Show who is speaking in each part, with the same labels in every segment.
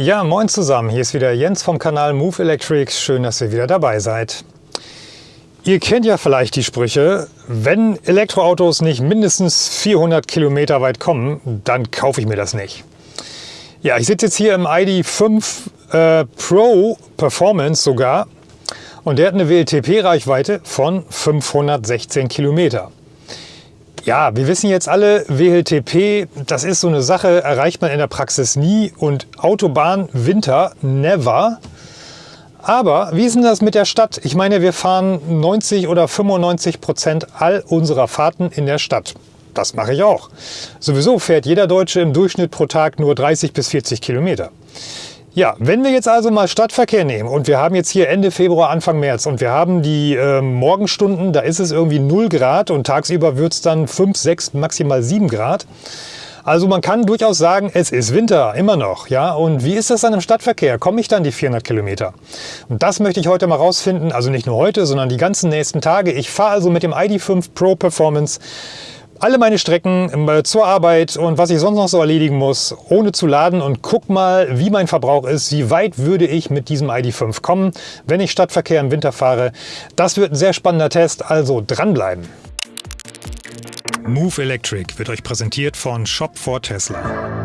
Speaker 1: Ja, moin zusammen. Hier ist wieder Jens vom Kanal Move Electric. Schön, dass ihr wieder dabei seid. Ihr kennt ja vielleicht die Sprüche, wenn Elektroautos nicht mindestens 400 Kilometer weit kommen, dann kaufe ich mir das nicht. Ja, ich sitze jetzt hier im ID5 äh, Pro Performance sogar und der hat eine WLTP-Reichweite von 516 Kilometer. Ja, wir wissen jetzt alle, WLTP, das ist so eine Sache, erreicht man in der Praxis nie und Autobahn, Winter, never. Aber wie ist denn das mit der Stadt? Ich meine, wir fahren 90 oder 95 Prozent all unserer Fahrten in der Stadt. Das mache ich auch. Sowieso fährt jeder Deutsche im Durchschnitt pro Tag nur 30 bis 40 Kilometer. Ja, wenn wir jetzt also mal Stadtverkehr nehmen und wir haben jetzt hier Ende Februar, Anfang März und wir haben die äh, Morgenstunden, da ist es irgendwie 0 Grad und tagsüber wird es dann 5, 6, maximal 7 Grad. Also man kann durchaus sagen, es ist Winter, immer noch. Ja? Und wie ist das dann im Stadtverkehr? Komme ich dann die 400 Kilometer? Und das möchte ich heute mal rausfinden, also nicht nur heute, sondern die ganzen nächsten Tage. Ich fahre also mit dem ID5 Pro Performance alle meine Strecken äh, zur Arbeit und was ich sonst noch so erledigen muss, ohne zu laden und guck mal, wie mein Verbrauch ist, wie weit würde ich mit diesem ID5 kommen, wenn ich Stadtverkehr im Winter fahre. Das wird ein sehr spannender Test, also dranbleiben. Move Electric wird euch präsentiert von Shop for Tesla.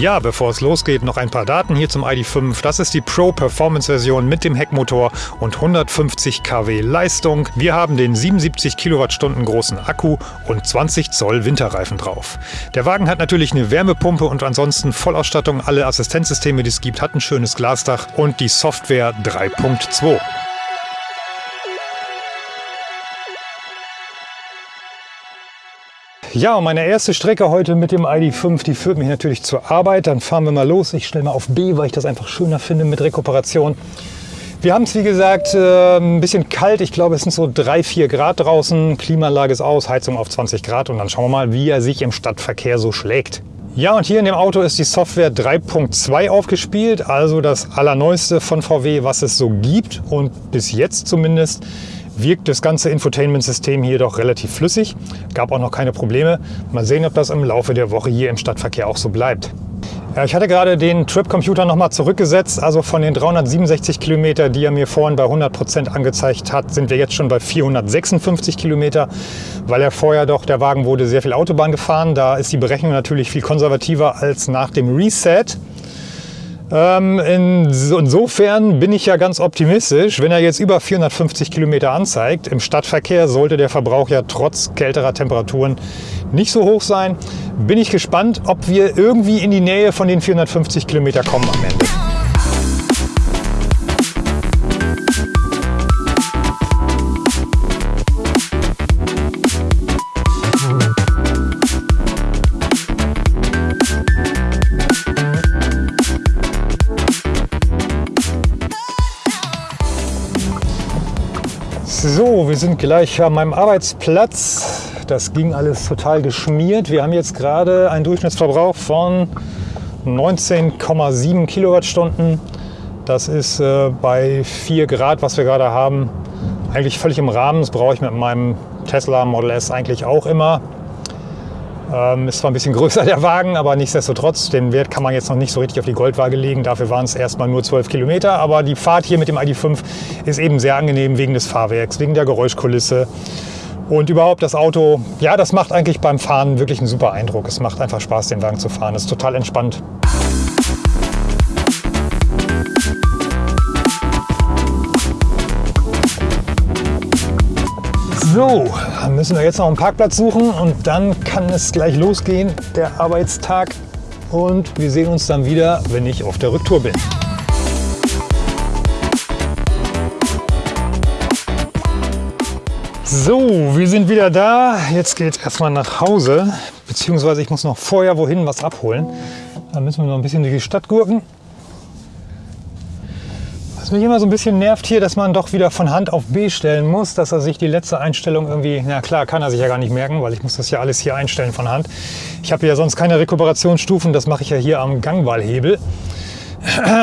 Speaker 1: Ja, bevor es losgeht, noch ein paar Daten hier zum ID.5. Das ist die Pro Performance Version mit dem Heckmotor und 150 kW Leistung. Wir haben den 77 Kilowattstunden großen Akku und 20 Zoll Winterreifen drauf. Der Wagen hat natürlich eine Wärmepumpe und ansonsten Vollausstattung. Alle Assistenzsysteme, die es gibt, hat ein schönes Glasdach und die Software 3.2. Ja, meine erste Strecke heute mit dem ID5, die führt mich natürlich zur Arbeit. Dann fahren wir mal los. Ich stelle mal auf B, weil ich das einfach schöner finde mit Rekuperation. Wir haben es, wie gesagt, äh, ein bisschen kalt. Ich glaube, es sind so 3, 4 Grad draußen. Klimaanlage ist aus, Heizung auf 20 Grad. Und dann schauen wir mal, wie er sich im Stadtverkehr so schlägt. Ja, und hier in dem Auto ist die Software 3.2 aufgespielt, also das allerneueste von VW, was es so gibt und bis jetzt zumindest wirkt das ganze Infotainment-System hier doch relativ flüssig. Gab auch noch keine Probleme. Mal sehen, ob das im Laufe der Woche hier im Stadtverkehr auch so bleibt. Ja, ich hatte gerade den Trip-Computer nochmal zurückgesetzt. Also von den 367 Kilometer, die er mir vorhin bei 100 Prozent angezeigt hat, sind wir jetzt schon bei 456 Kilometer, weil er vorher doch, der Wagen wurde sehr viel Autobahn gefahren. Da ist die Berechnung natürlich viel konservativer als nach dem Reset. Ähm, insofern bin ich ja ganz optimistisch. Wenn er jetzt über 450 Kilometer anzeigt, im Stadtverkehr sollte der Verbrauch ja trotz kälterer Temperaturen nicht so hoch sein. Bin ich gespannt, ob wir irgendwie in die Nähe von den 450 Kilometer kommen am Ende. Wir sind gleich an meinem Arbeitsplatz. Das ging alles total geschmiert. Wir haben jetzt gerade einen Durchschnittsverbrauch von 19,7 Kilowattstunden. Das ist äh, bei 4 Grad, was wir gerade haben, eigentlich völlig im Rahmen. Das brauche ich mit meinem Tesla Model S eigentlich auch immer. Ähm, ist zwar ein bisschen größer der Wagen, aber nichtsdestotrotz, den Wert kann man jetzt noch nicht so richtig auf die Goldwaage legen. Dafür waren es erstmal nur 12 Kilometer. Aber die Fahrt hier mit dem ID5 ist eben sehr angenehm wegen des Fahrwerks, wegen der Geräuschkulisse. Und überhaupt das Auto, ja, das macht eigentlich beim Fahren wirklich einen super Eindruck. Es macht einfach Spaß, den Wagen zu fahren. Es ist total entspannt. So, dann müssen wir jetzt noch einen Parkplatz suchen und dann kann es gleich losgehen, der Arbeitstag. Und wir sehen uns dann wieder, wenn ich auf der Rücktour bin. So, wir sind wieder da. Jetzt geht es erstmal nach Hause, beziehungsweise ich muss noch vorher wohin was abholen. Da müssen wir noch ein bisschen durch die Stadt gurken. Mich immer so ein bisschen nervt hier, dass man doch wieder von Hand auf B stellen muss, dass er sich die letzte Einstellung irgendwie, na klar, kann er sich ja gar nicht merken, weil ich muss das ja alles hier einstellen von Hand. Ich habe ja sonst keine Rekuperationsstufen, das mache ich ja hier am Gangwahlhebel.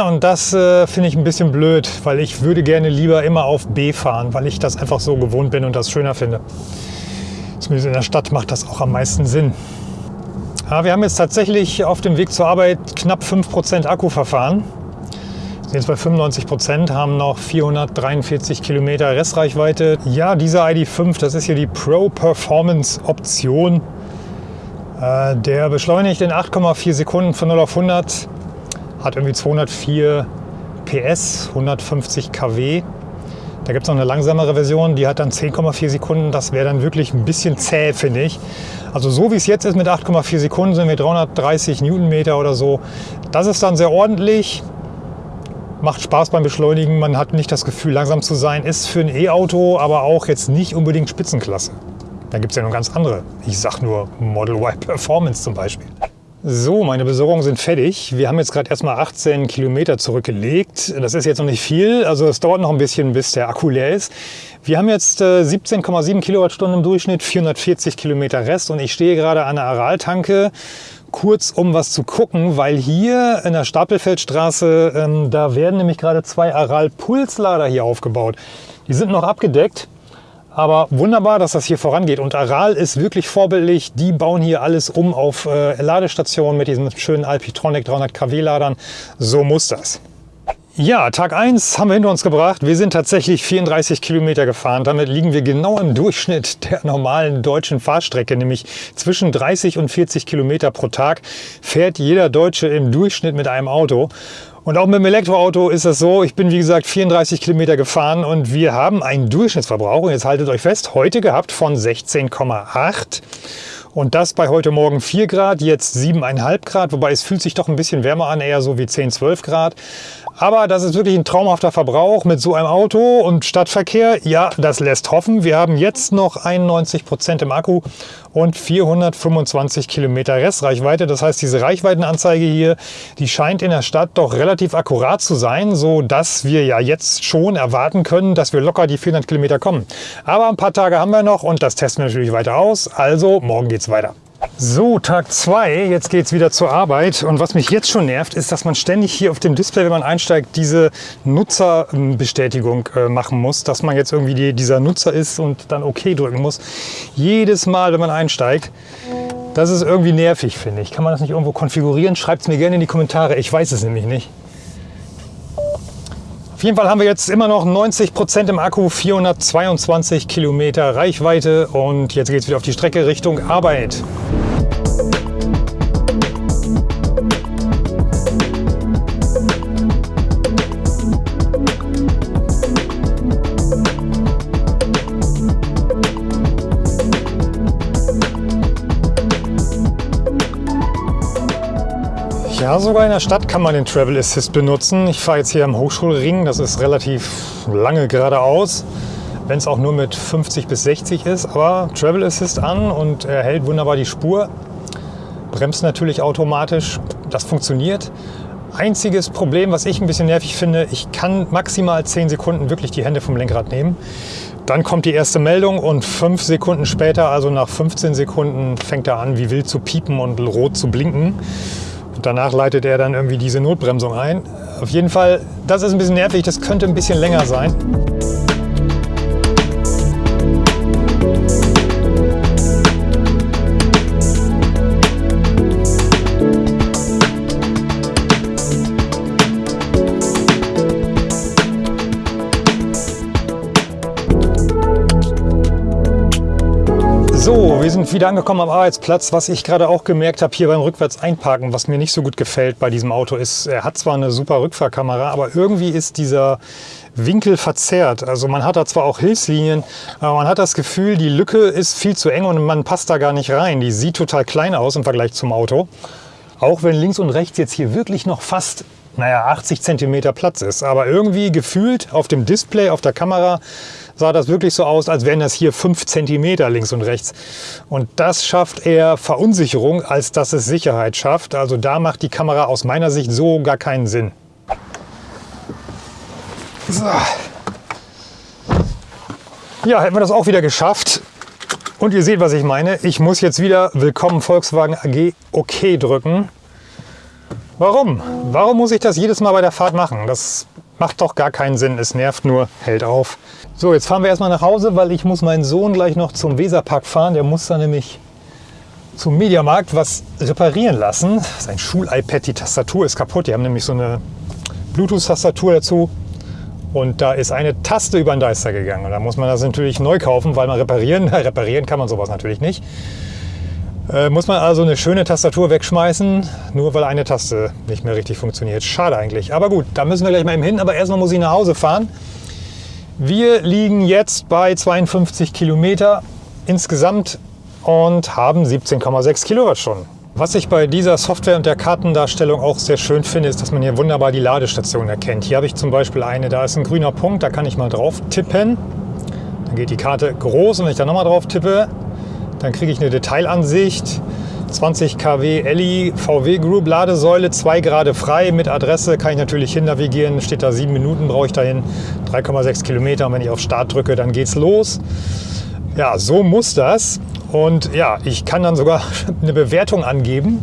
Speaker 1: Und das äh, finde ich ein bisschen blöd, weil ich würde gerne lieber immer auf B fahren, weil ich das einfach so gewohnt bin und das schöner finde. Zumindest in der Stadt macht das auch am meisten Sinn. Ja, wir haben jetzt tatsächlich auf dem Weg zur Arbeit knapp 5% Akku verfahren. Sind jetzt bei 95%, haben noch 443 Kilometer Restreichweite. Ja, dieser ID5, das ist hier die Pro Performance Option. Äh, der beschleunigt in 8,4 Sekunden von 0 auf 100 hat irgendwie 204 PS, 150 kW. Da gibt es noch eine langsamere Version, die hat dann 10,4 Sekunden. Das wäre dann wirklich ein bisschen zäh, finde ich. Also so wie es jetzt ist mit 8,4 Sekunden sind wir 330 Newtonmeter oder so. Das ist dann sehr ordentlich. Macht Spaß beim Beschleunigen. Man hat nicht das Gefühl, langsam zu sein. Ist für ein E-Auto aber auch jetzt nicht unbedingt Spitzenklasse. Da gibt es ja noch ganz andere. Ich sag nur Model Y Performance zum Beispiel. So, meine Besorgungen sind fertig. Wir haben jetzt gerade erstmal 18 Kilometer zurückgelegt. Das ist jetzt noch nicht viel, also es dauert noch ein bisschen, bis der Akku leer ist. Wir haben jetzt äh, 17,7 Kilowattstunden im Durchschnitt, 440 Kilometer Rest und ich stehe gerade an der Araltanke, kurz um was zu gucken, weil hier in der Stapelfeldstraße, ähm, da werden nämlich gerade zwei Aral-Pulslader hier aufgebaut. Die sind noch abgedeckt. Aber wunderbar, dass das hier vorangeht. Und Aral ist wirklich vorbildlich. Die bauen hier alles um auf äh, Ladestationen mit diesen schönen Alpitronic 300 kW Ladern. So muss das. Ja, Tag 1 haben wir hinter uns gebracht. Wir sind tatsächlich 34 Kilometer gefahren. Damit liegen wir genau im Durchschnitt der normalen deutschen Fahrstrecke, nämlich zwischen 30 und 40 Kilometer pro Tag fährt jeder Deutsche im Durchschnitt mit einem Auto. Und auch mit dem Elektroauto ist das so, ich bin wie gesagt 34 Kilometer gefahren und wir haben einen Durchschnittsverbrauch, und jetzt haltet euch fest, heute gehabt von 16,8 und das bei heute Morgen 4 Grad, jetzt 7,5 Grad, wobei es fühlt sich doch ein bisschen wärmer an, eher so wie 10, 12 Grad. Aber das ist wirklich ein traumhafter Verbrauch mit so einem Auto und Stadtverkehr. Ja, das lässt hoffen. Wir haben jetzt noch 91 Prozent im Akku und 425 Kilometer Restreichweite. Das heißt, diese Reichweitenanzeige hier, die scheint in der Stadt doch relativ akkurat zu sein, so dass wir ja jetzt schon erwarten können, dass wir locker die 400 Kilometer kommen. Aber ein paar Tage haben wir noch und das testen wir natürlich weiter aus. Also morgen geht's weiter. So, Tag 2, jetzt geht es wieder zur Arbeit und was mich jetzt schon nervt, ist, dass man ständig hier auf dem Display, wenn man einsteigt, diese Nutzerbestätigung äh, machen muss, dass man jetzt irgendwie die, dieser Nutzer ist und dann OK drücken muss. Jedes Mal, wenn man einsteigt. Das ist irgendwie nervig, finde ich. Kann man das nicht irgendwo konfigurieren? Schreibt es mir gerne in die Kommentare. Ich weiß es nämlich nicht. Auf jeden Fall haben wir jetzt immer noch 90 Prozent im Akku, 422 Kilometer Reichweite und jetzt geht es wieder auf die Strecke Richtung Arbeit. Ja, sogar in der Stadt kann man den Travel Assist benutzen. Ich fahre jetzt hier am Hochschulring, das ist relativ lange geradeaus, wenn es auch nur mit 50 bis 60 ist. Aber Travel Assist an und er hält wunderbar die Spur, bremst natürlich automatisch, das funktioniert. Einziges Problem, was ich ein bisschen nervig finde, ich kann maximal 10 Sekunden wirklich die Hände vom Lenkrad nehmen. Dann kommt die erste Meldung und fünf Sekunden später, also nach 15 Sekunden, fängt er an, wie wild zu piepen und rot zu blinken. Und danach leitet er dann irgendwie diese Notbremsung ein. Auf jeden Fall, das ist ein bisschen nervig, das könnte ein bisschen länger sein. Sind wieder angekommen am Arbeitsplatz. Was ich gerade auch gemerkt habe hier beim rückwärts einparken, was mir nicht so gut gefällt bei diesem Auto ist, er hat zwar eine super Rückfahrkamera, aber irgendwie ist dieser Winkel verzerrt. Also man hat da zwar auch Hilfslinien, aber man hat das Gefühl, die Lücke ist viel zu eng und man passt da gar nicht rein. Die sieht total klein aus im Vergleich zum Auto. Auch wenn links und rechts jetzt hier wirklich noch fast naja, 80 cm Platz ist. Aber irgendwie gefühlt auf dem Display, auf der Kamera, sah das wirklich so aus, als wären das hier 5 cm links und rechts. Und das schafft eher Verunsicherung, als dass es Sicherheit schafft. Also da macht die Kamera aus meiner Sicht so gar keinen Sinn. So. Ja, hätten wir das auch wieder geschafft. Und ihr seht, was ich meine. Ich muss jetzt wieder Willkommen Volkswagen AG OK drücken. Warum? Warum muss ich das jedes Mal bei der Fahrt machen? Das macht doch gar keinen Sinn. Es nervt nur, hält auf. So, jetzt fahren wir erstmal nach Hause, weil ich muss meinen Sohn gleich noch zum Weserpark fahren. Der muss da nämlich zum Mediamarkt was reparieren lassen. Sein Schul-iPad, die Tastatur ist kaputt. Die haben nämlich so eine Bluetooth-Tastatur dazu. Und da ist eine Taste über den Deister gegangen. Und da muss man das natürlich neu kaufen, weil man reparieren, reparieren kann man sowas natürlich nicht. Äh, muss man also eine schöne Tastatur wegschmeißen, nur weil eine Taste nicht mehr richtig funktioniert. Schade eigentlich. Aber gut, da müssen wir gleich mal eben hin. Aber erstmal muss ich nach Hause fahren. Wir liegen jetzt bei 52 Kilometer insgesamt und haben 17,6 Kilowattstunden. Was ich bei dieser Software und der Kartendarstellung auch sehr schön finde, ist, dass man hier wunderbar die Ladestation erkennt. Hier habe ich zum Beispiel eine, da ist ein grüner Punkt, da kann ich mal drauf tippen. Dann geht die Karte groß und wenn ich da nochmal drauf tippe, dann kriege ich eine Detailansicht. 20 kW Elli VW Group Ladesäule, 2 Grad frei mit Adresse, kann ich natürlich hin navigieren. Steht da 7 Minuten, brauche ich dahin, 3,6 Kilometer. Und wenn ich auf Start drücke, dann geht's los. Ja, so muss das. Und ja, ich kann dann sogar eine Bewertung angeben,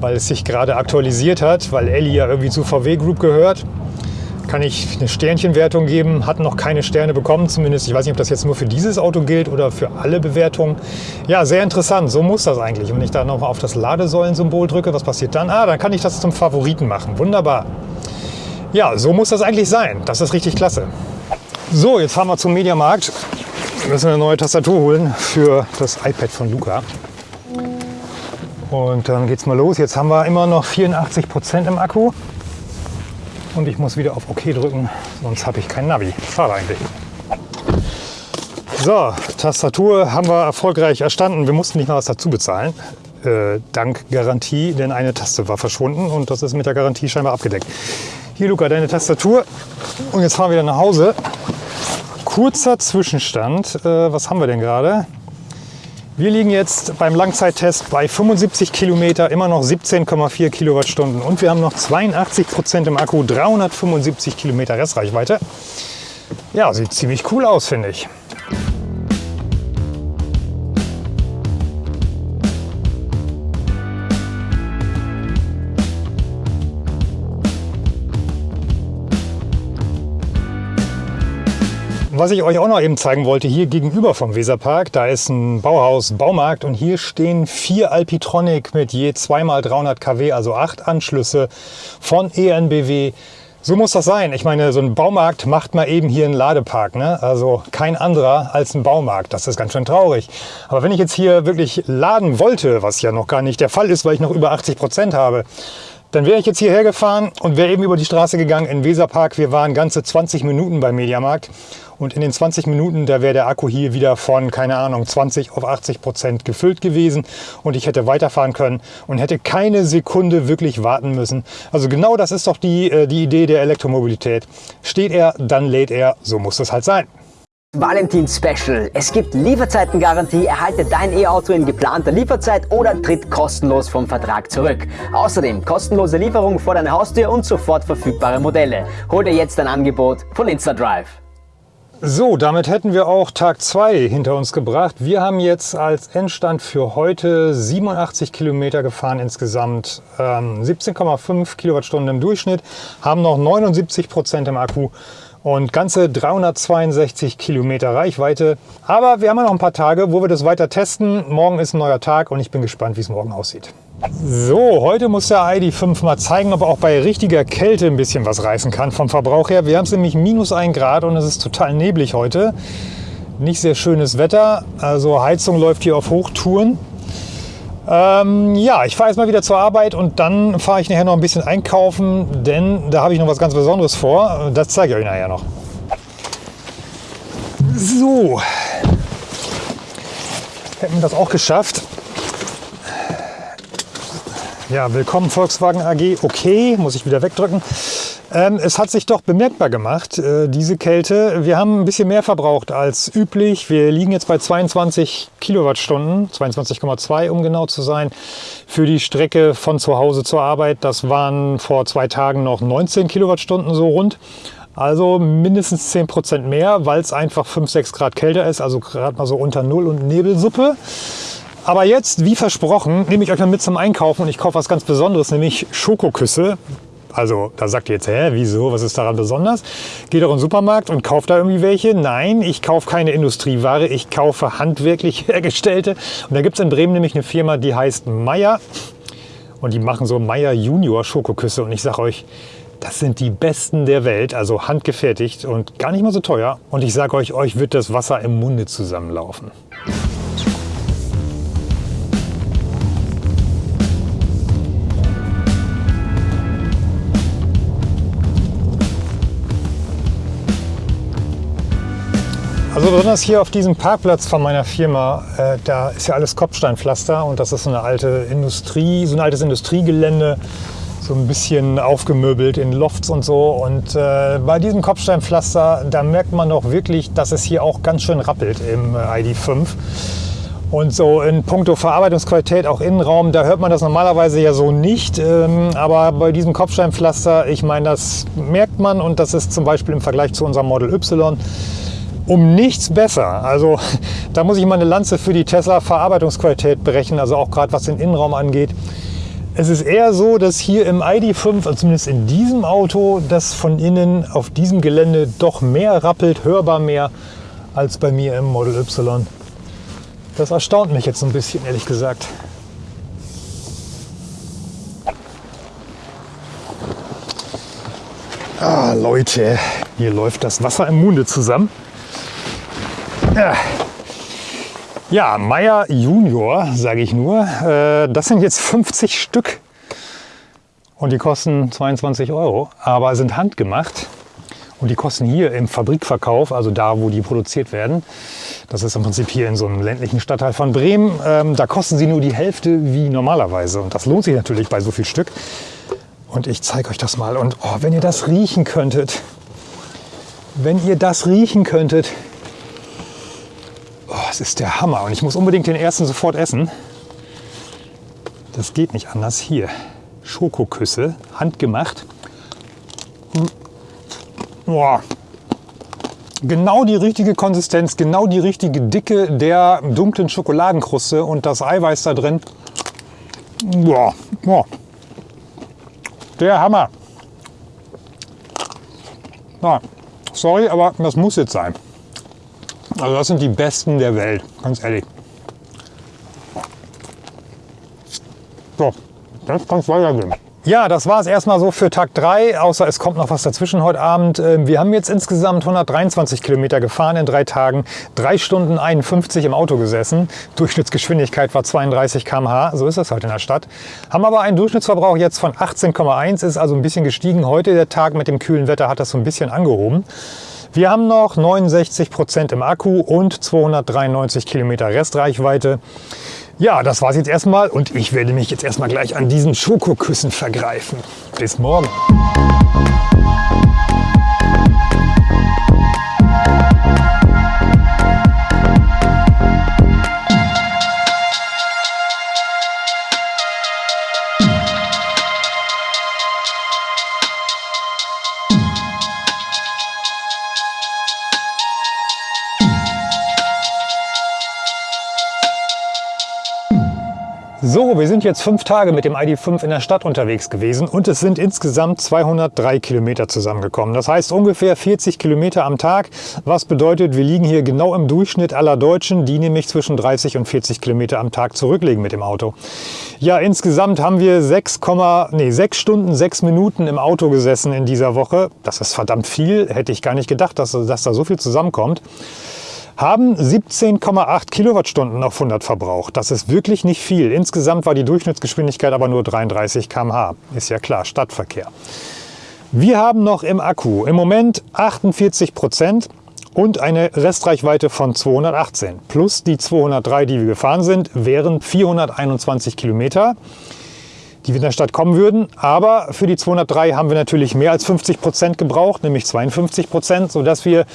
Speaker 1: weil es sich gerade aktualisiert hat, weil Elli ja irgendwie zu VW Group gehört kann ich eine Sternchenwertung geben. Hat noch keine Sterne bekommen, zumindest. Ich weiß nicht, ob das jetzt nur für dieses Auto gilt oder für alle Bewertungen. Ja, sehr interessant. So muss das eigentlich. Wenn ich da nochmal auf das Ladesäulen-Symbol drücke, was passiert dann? Ah, dann kann ich das zum Favoriten machen. Wunderbar. Ja, so muss das eigentlich sein. Das ist richtig klasse. So, jetzt fahren wir zum Mediamarkt. Wir müssen eine neue Tastatur holen für das iPad von Luca. Und dann geht's mal los. Jetzt haben wir immer noch 84 Prozent im Akku und ich muss wieder auf OK drücken, sonst habe ich kein Navi. Schade eigentlich. So, Tastatur haben wir erfolgreich erstanden. Wir mussten nicht mal was dazu bezahlen. Äh, dank Garantie, denn eine Taste war verschwunden und das ist mit der Garantie scheinbar abgedeckt. Hier, Luca, deine Tastatur. Und jetzt fahren wir wieder nach Hause. Kurzer Zwischenstand. Äh, was haben wir denn gerade? Wir liegen jetzt beim Langzeittest bei 75 Kilometer, immer noch 17,4 Kilowattstunden und wir haben noch 82 Prozent im Akku, 375 Kilometer Restreichweite. Ja, sieht ziemlich cool aus, finde ich. Was ich euch auch noch eben zeigen wollte, hier gegenüber vom Weserpark, da ist ein Bauhaus, Baumarkt und hier stehen vier Alpitronic mit je 2x300 kW, also acht Anschlüsse von ENBW. So muss das sein. Ich meine, so ein Baumarkt macht mal eben hier einen Ladepark. Ne? Also kein anderer als ein Baumarkt. Das ist ganz schön traurig. Aber wenn ich jetzt hier wirklich laden wollte, was ja noch gar nicht der Fall ist, weil ich noch über 80 Prozent habe, dann wäre ich jetzt hierher gefahren und wäre eben über die Straße gegangen in Weserpark. Wir waren ganze 20 Minuten beim Mediamarkt und in den 20 Minuten, da wäre der Akku hier wieder von, keine Ahnung, 20 auf 80 Prozent gefüllt gewesen und ich hätte weiterfahren können und hätte keine Sekunde wirklich warten müssen. Also genau das ist doch die, äh, die Idee der Elektromobilität. Steht er, dann lädt er, so muss es halt sein.
Speaker 2: Valentin Special. Es gibt Lieferzeitengarantie, erhalte dein E-Auto in geplanter Lieferzeit oder tritt kostenlos vom Vertrag zurück. Außerdem kostenlose Lieferung vor deiner Haustür und sofort verfügbare Modelle. Hol dir jetzt ein Angebot von InstaDrive.
Speaker 1: So, damit hätten wir auch Tag 2 hinter uns gebracht. Wir haben jetzt als Endstand für heute 87 Kilometer gefahren insgesamt, ähm, 17,5 Kilowattstunden im Durchschnitt, haben noch 79 Prozent im Akku und ganze 362 Kilometer Reichweite. Aber wir haben ja noch ein paar Tage, wo wir das weiter testen. Morgen ist ein neuer Tag und ich bin gespannt, wie es morgen aussieht. So, heute muss der ID5 mal zeigen, ob er auch bei richtiger Kälte ein bisschen was reißen kann vom Verbrauch her. Wir haben es nämlich minus 1 Grad und es ist total neblig heute. Nicht sehr schönes Wetter, also Heizung läuft hier auf Hochtouren. Ähm, ja, ich fahre jetzt mal wieder zur Arbeit und dann fahre ich nachher noch ein bisschen einkaufen, denn da habe ich noch was ganz Besonderes vor. Das zeige ich euch nachher noch. So, hätten wir das auch geschafft. Ja, willkommen Volkswagen AG. Okay, muss ich wieder wegdrücken. Ähm, es hat sich doch bemerkbar gemacht, äh, diese Kälte. Wir haben ein bisschen mehr verbraucht als üblich. Wir liegen jetzt bei 22 Kilowattstunden, 22,2 um genau zu sein, für die Strecke von zu Hause zur Arbeit. Das waren vor zwei Tagen noch 19 Kilowattstunden so rund. Also mindestens 10 Prozent mehr, weil es einfach 5, 6 Grad kälter ist, also gerade mal so unter Null und Nebelsuppe. Aber jetzt, wie versprochen, nehme ich euch mal mit zum Einkaufen und ich kaufe was ganz Besonderes, nämlich Schokoküsse. Also da sagt ihr jetzt, hä, wieso, was ist daran besonders? Geht doch in den Supermarkt und kauft da irgendwie welche? Nein, ich kaufe keine Industrieware, ich kaufe handwerklich hergestellte. Und da gibt es in Bremen nämlich eine Firma, die heißt Meier. Und die machen so Meier Junior Schokoküsse. Und ich sage euch, das sind die besten der Welt, also handgefertigt und gar nicht mal so teuer. Und ich sage euch, euch wird das Wasser im Munde zusammenlaufen. Also besonders hier auf diesem Parkplatz von meiner Firma, äh, da ist ja alles Kopfsteinpflaster und das ist so eine alte Industrie, so ein altes Industriegelände, so ein bisschen aufgemöbelt in Lofts und so. Und äh, bei diesem Kopfsteinpflaster, da merkt man doch wirklich, dass es hier auch ganz schön rappelt im äh, ID5. Und so in puncto Verarbeitungsqualität, auch Innenraum, da hört man das normalerweise ja so nicht. Ähm, aber bei diesem Kopfsteinpflaster, ich meine, das merkt man und das ist zum Beispiel im Vergleich zu unserem Model Y um nichts besser. Also da muss ich mal eine Lanze für die Tesla Verarbeitungsqualität berechnen, also auch gerade was den Innenraum angeht. Es ist eher so, dass hier im ID.5, also zumindest in diesem Auto, das von innen auf diesem Gelände doch mehr rappelt, hörbar mehr, als bei mir im Model Y. Das erstaunt mich jetzt ein bisschen, ehrlich gesagt. Ah, Leute, hier läuft das Wasser im Munde zusammen. Ja, Meier Junior, sage ich nur. Äh, das sind jetzt 50 Stück und die kosten 22 Euro, aber sind handgemacht. Und die kosten hier im Fabrikverkauf, also da, wo die produziert werden, das ist im Prinzip hier in so einem ländlichen Stadtteil von Bremen, ähm, da kosten sie nur die Hälfte wie normalerweise. Und das lohnt sich natürlich bei so viel Stück. Und ich zeige euch das mal. Und oh, wenn ihr das riechen könntet, wenn ihr das riechen könntet, das ist der Hammer. Und ich muss unbedingt den ersten sofort essen. Das geht nicht anders. Hier, Schokoküsse, handgemacht. Boah. Genau die richtige Konsistenz, genau die richtige Dicke der dunklen Schokoladenkruste und das Eiweiß da drin. Boah. Boah. Der Hammer. Na, sorry, aber das muss jetzt sein. Also das sind die besten der Welt, ganz ehrlich. So, jetzt kann es weitergehen. Ja, das war es erstmal so für Tag 3, außer es kommt noch was dazwischen heute Abend. Ähm, wir haben jetzt insgesamt 123 Kilometer gefahren in drei Tagen, drei Stunden 51 im Auto gesessen. Durchschnittsgeschwindigkeit war 32 km/h, so ist das halt in der Stadt. Haben aber einen Durchschnittsverbrauch jetzt von 18,1, ist also ein bisschen gestiegen. Heute der Tag mit dem kühlen Wetter hat das so ein bisschen angehoben. Wir haben noch 69 Prozent im Akku und 293 Kilometer Restreichweite. Ja, das war's jetzt erstmal und ich werde mich jetzt erstmal gleich an diesen Schokoküssen vergreifen. Bis morgen. So, wir sind jetzt fünf Tage mit dem ID.5 in der Stadt unterwegs gewesen und es sind insgesamt 203 Kilometer zusammengekommen. Das heißt ungefähr 40 Kilometer am Tag, was bedeutet, wir liegen hier genau im Durchschnitt aller Deutschen, die nämlich zwischen 30 und 40 Kilometer am Tag zurücklegen mit dem Auto. Ja, insgesamt haben wir 6, nee, 6 Stunden, 6 Minuten im Auto gesessen in dieser Woche. Das ist verdammt viel, hätte ich gar nicht gedacht, dass, dass da so viel zusammenkommt haben 17,8 Kilowattstunden auf 100 verbraucht. Das ist wirklich nicht viel. Insgesamt war die Durchschnittsgeschwindigkeit aber nur 33 km/h. Ist ja klar, Stadtverkehr. Wir haben noch im Akku im Moment 48 Prozent und eine Restreichweite von 218. Plus die 203, die wir gefahren sind, wären 421 Kilometer die wir in der Stadt kommen würden. Aber für die 203 haben wir natürlich mehr als 50 Prozent gebraucht, nämlich 52 Prozent, sodass wir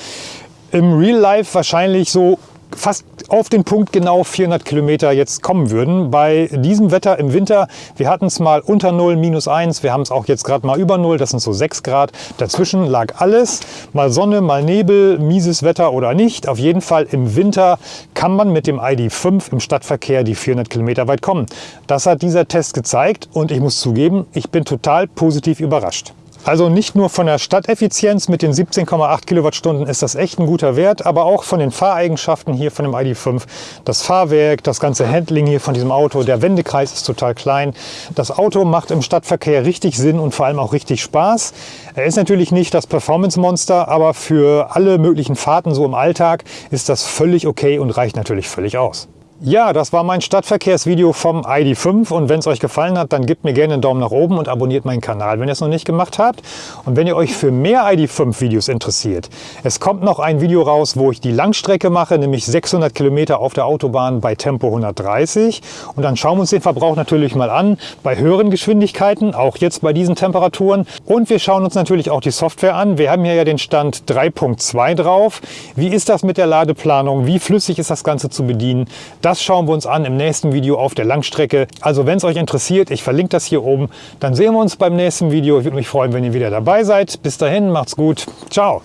Speaker 1: im Real Life wahrscheinlich so fast auf den Punkt genau 400 Kilometer jetzt kommen würden. Bei diesem Wetter im Winter, wir hatten es mal unter 0, minus 1, wir haben es auch jetzt gerade mal über 0, das sind so 6 Grad. Dazwischen lag alles, mal Sonne, mal Nebel, mieses Wetter oder nicht. Auf jeden Fall im Winter kann man mit dem ID5 im Stadtverkehr die 400 Kilometer weit kommen. Das hat dieser Test gezeigt und ich muss zugeben, ich bin total positiv überrascht. Also nicht nur von der Stadteffizienz mit den 17,8 Kilowattstunden ist das echt ein guter Wert, aber auch von den Fahreigenschaften hier von dem ID.5. Das Fahrwerk, das ganze Handling hier von diesem Auto, der Wendekreis ist total klein. Das Auto macht im Stadtverkehr richtig Sinn und vor allem auch richtig Spaß. Er ist natürlich nicht das Performance-Monster, aber für alle möglichen Fahrten so im Alltag ist das völlig okay und reicht natürlich völlig aus. Ja, das war mein Stadtverkehrsvideo vom ID5 und wenn es euch gefallen hat, dann gebt mir gerne einen Daumen nach oben und abonniert meinen Kanal, wenn ihr es noch nicht gemacht habt. Und wenn ihr euch für mehr ID5 Videos interessiert, es kommt noch ein Video raus, wo ich die Langstrecke mache, nämlich 600 Kilometer auf der Autobahn bei Tempo 130. Und dann schauen wir uns den Verbrauch natürlich mal an, bei höheren Geschwindigkeiten, auch jetzt bei diesen Temperaturen. Und wir schauen uns natürlich auch die Software an. Wir haben hier ja den Stand 3.2 drauf. Wie ist das mit der Ladeplanung? Wie flüssig ist das Ganze zu bedienen? Das das schauen wir uns an im nächsten Video auf der Langstrecke. Also wenn es euch interessiert, ich verlinke das hier oben. Dann sehen wir uns beim nächsten Video. Ich würde mich freuen, wenn ihr wieder dabei seid. Bis dahin, macht's gut. Ciao.